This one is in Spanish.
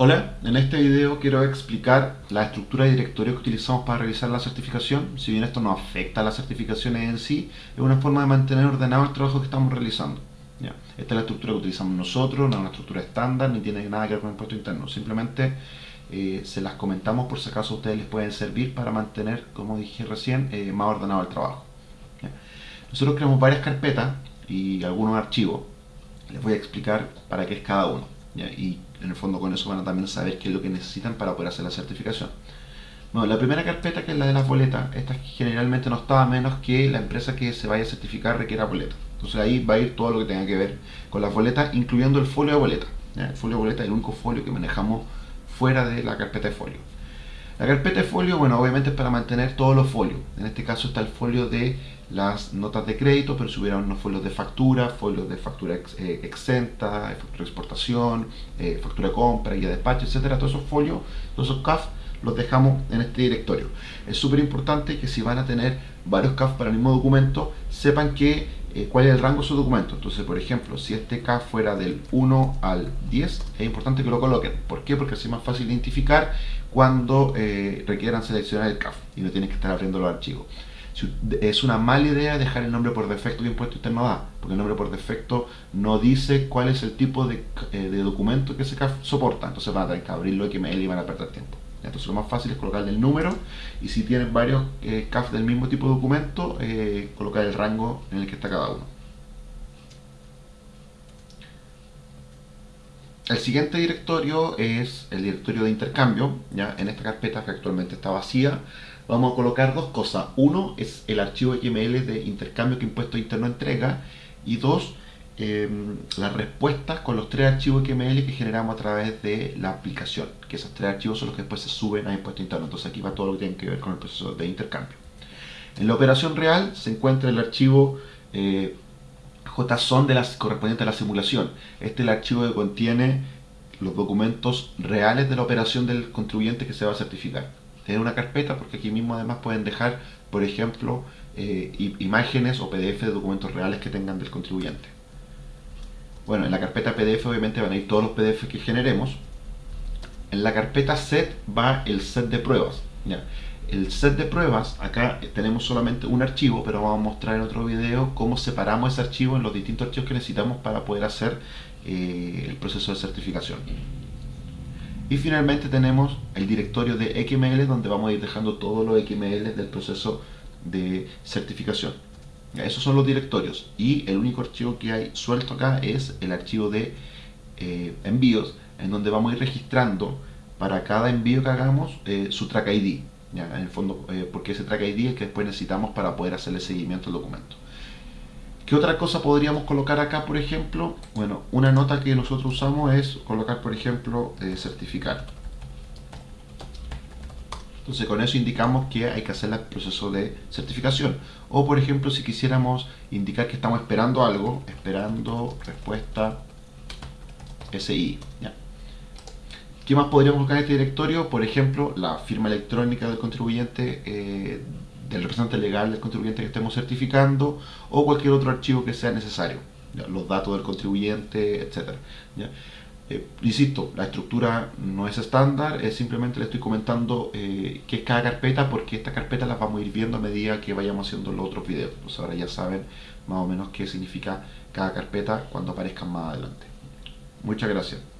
Hola, en este video quiero explicar la estructura de directorio que utilizamos para realizar la certificación. Si bien esto no afecta a las certificaciones en sí, es una forma de mantener ordenado el trabajo que estamos realizando. Esta es la estructura que utilizamos nosotros, no es una estructura estándar, ni tiene nada que ver con el impuesto interno. Simplemente eh, se las comentamos por si acaso a ustedes les pueden servir para mantener, como dije recién, eh, más ordenado el trabajo. Nosotros creamos varias carpetas y algunos archivos. Les voy a explicar para qué es cada uno. Y en el fondo con eso van a también saber qué es lo que necesitan para poder hacer la certificación. Bueno, la primera carpeta que es la de las boletas, esta generalmente no estaba menos que la empresa que se vaya a certificar requiera boletas. Entonces ahí va a ir todo lo que tenga que ver con las boletas, incluyendo el folio de boleta. El folio de boleta es el único folio que manejamos fuera de la carpeta de folio. La carpeta de folio, bueno, obviamente es para mantener todos los folios. En este caso está el folio de las notas de crédito, pero si hubiera unos folios de factura, folios de factura ex, eh, exenta, factura de exportación, eh, factura de compra, y de despacho, etcétera. Todos esos folios, todos esos CAF los dejamos en este directorio. Es súper importante que si van a tener varios CAF para el mismo documento, sepan que eh, cuál es el rango de su documento. Entonces, por ejemplo, si este CAF fuera del 1 al 10, es importante que lo coloquen. ¿Por qué? Porque así es más fácil identificar cuando eh, requieran seleccionar el CAF y no tienen que estar abriendo los archivos. Es una mala idea dejar el nombre por defecto que Impuesto Interno da, porque el nombre por defecto no dice cuál es el tipo de, eh, de documento que ese CAF soporta, entonces van a tener que abrirlo XML y van a perder tiempo. Entonces lo más fácil es colocarle el número y si tienen varios eh, CAF del mismo tipo de documento, eh, colocar el rango en el que está cada uno. El siguiente directorio es el directorio de intercambio. ¿ya? En esta carpeta que actualmente está vacía, vamos a colocar dos cosas. Uno es el archivo XML de intercambio que Impuesto Interno entrega. Y dos, eh, las respuestas con los tres archivos XML que generamos a través de la aplicación. Que esos tres archivos son los que después se suben a Impuesto Interno. Entonces aquí va todo lo que tiene que ver con el proceso de intercambio. En la operación real se encuentra el archivo... Eh, JSON de las correspondiente a la simulación. Este es el archivo que contiene los documentos reales de la operación del contribuyente que se va a certificar. En una carpeta porque aquí mismo además pueden dejar, por ejemplo, eh, imágenes o PDF de documentos reales que tengan del contribuyente. Bueno, en la carpeta PDF obviamente van a ir todos los PDF que generemos. En la carpeta set va el set de pruebas. El set de pruebas, acá tenemos solamente un archivo, pero vamos a mostrar en otro video cómo separamos ese archivo en los distintos archivos que necesitamos para poder hacer eh, el proceso de certificación. Y finalmente tenemos el directorio de XML donde vamos a ir dejando todos los XML del proceso de certificación. Esos son los directorios y el único archivo que hay suelto acá es el archivo de eh, envíos en donde vamos a ir registrando para cada envío que hagamos eh, su track ID. En el fondo, eh, porque ese track ID es que después necesitamos para poder hacerle seguimiento al documento. ¿Qué otra cosa podríamos colocar acá, por ejemplo? Bueno, una nota que nosotros usamos es colocar, por ejemplo, eh, certificar. Entonces con eso indicamos que hay que hacer el proceso de certificación. O por ejemplo, si quisiéramos indicar que estamos esperando algo, esperando respuesta SI. ¿Qué más podríamos colocar en este directorio? Por ejemplo, la firma electrónica del contribuyente, eh, del representante legal del contribuyente que estemos certificando o cualquier otro archivo que sea necesario. Los datos del contribuyente, etc. Eh, insisto, la estructura no es estándar, es simplemente le estoy comentando eh, qué es cada carpeta porque estas carpetas las vamos a ir viendo a medida que vayamos haciendo los otros videos. Pues ahora ya saben más o menos qué significa cada carpeta cuando aparezcan más adelante. Muchas gracias.